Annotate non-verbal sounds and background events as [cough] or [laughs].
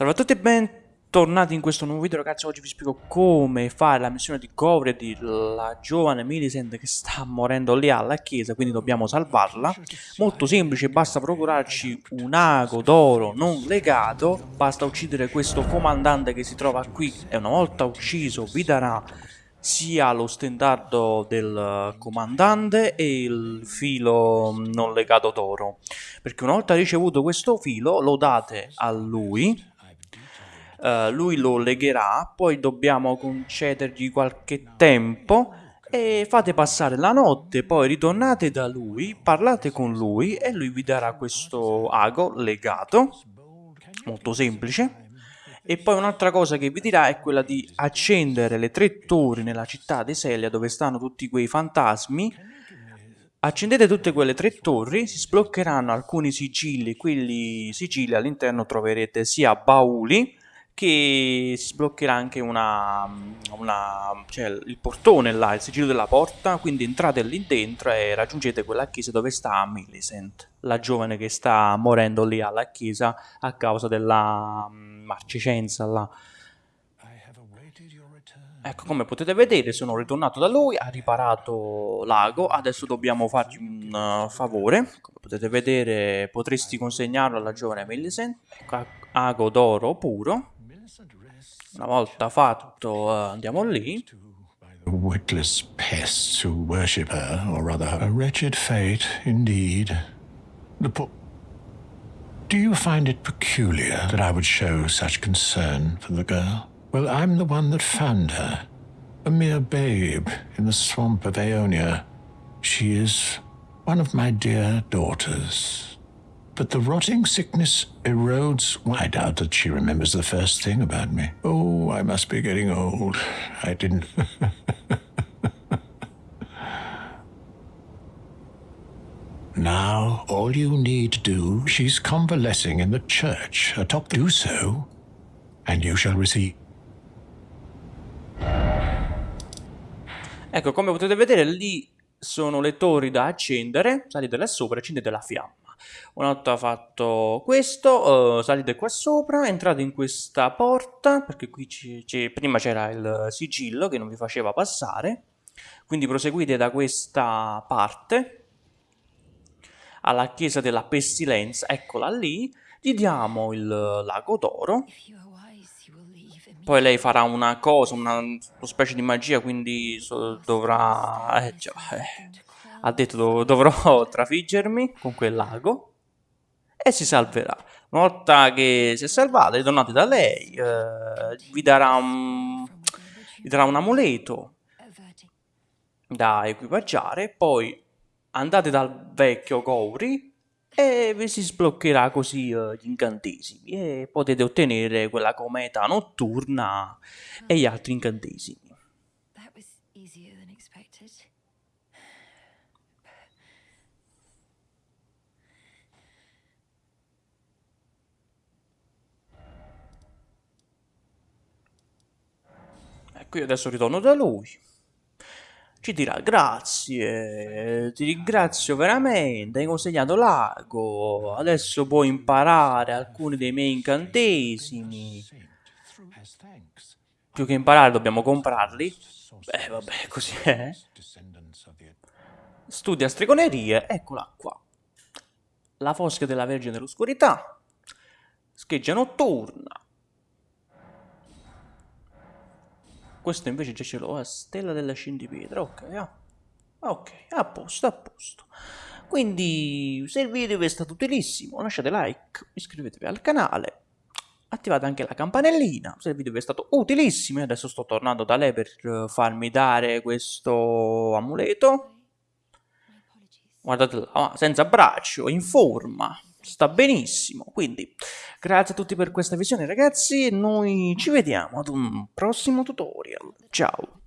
Salve a tutti e bentornati in questo nuovo video ragazzi, oggi vi spiego come fare la missione di Govredi, la giovane Millicent che sta morendo lì alla chiesa, quindi dobbiamo salvarla. Molto semplice, basta procurarci un ago d'oro non legato, basta uccidere questo comandante che si trova qui e una volta ucciso vi darà sia lo stendardo del comandante e il filo non legato d'oro. Perché una volta ricevuto questo filo lo date a lui uh, lui lo legherà poi dobbiamo concedergli qualche tempo e fate passare la notte poi ritornate da lui parlate con lui e lui vi darà questo ago legato molto semplice e poi un'altra cosa che vi dirà è quella di accendere le tre torri nella città di Selia dove stanno tutti quei fantasmi. Accendete tutte quelle tre torri, si sbloccheranno alcuni sigilli, quelli sigilli all'interno troverete sia bauli che si sbloccherà anche una, una, cioè il portone là, il sigillo della porta, quindi entrate lì dentro e raggiungete quella chiesa dove sta Millicent, la giovane che sta morendo lì alla chiesa a causa della um, marcicenza là. Ecco, come potete vedere sono ritornato da lui, ha riparato l'ago, adesso dobbiamo fargli un uh, favore, come potete vedere potresti consegnarlo alla giovane Millicent, ecco, ago d'oro puro, Una volta fatto, uh, andiamo lì. Witless pests who worship her, or rather her. A wretched fate, indeed. The poor... Do you find it peculiar that I would show such concern for the girl? Well, I'm the one that found her. A mere babe in the swamp of Aeonia. She is one of my dear daughters. But the rotting sickness erodes. I doubt that she remembers the first thing about me. Oh, I must be getting old. I didn't. [laughs] now, all you need do, she's convalescing in the church atop. Do so, and you shall receive. Ecco, come potete vedere, lì sono le torri da accendere. Salite là sopra accendete la fiamma. Una volta fatto questo, uh, salite qua sopra, entrate in questa porta, perché qui prima c'era il sigillo che non vi faceva passare, quindi proseguite da questa parte alla chiesa della pestilenza, eccola lì, gli diamo il lago d'oro, poi lei farà una cosa, una, una specie di magia, quindi so, dovrà... Eh, già, eh ha detto dov dovrò [laughs] trafiggermi con quel lago e si salverà. Una volta che si è salvata, ritornate da lei, eh, vi, darà un, vi darà un amuleto da equipaggiare, poi andate dal vecchio Gowri e vi si sbloccherà così uh, gli incantesimi e potete ottenere quella cometa notturna e gli altri incantesimi. Qui adesso ritorno da lui. Ci dirà grazie, ti ringrazio veramente, hai consegnato l'ago, adesso puoi imparare alcuni dei miei incantesimi. Più che imparare dobbiamo comprarli. Beh, vabbè, [laughs] così è. Studia stregonerie, eccola qua. La fosca della Vergine dell'Oscurità. Scheggia notturna. Questo invece già ce l'ho, a stella della scindipietra, ok, ah. ok, a posto, a posto. Quindi, se il video vi è stato utilissimo, lasciate like, iscrivetevi al canale, attivate anche la campanellina, se il video vi è stato utilissimo, adesso sto tornando da lei per eh, farmi dare questo amuleto. Guardate là, senza braccio, in forma sta benissimo. Quindi, grazie a tutti per questa visione, ragazzi. E noi ci vediamo ad un prossimo tutorial. Ciao.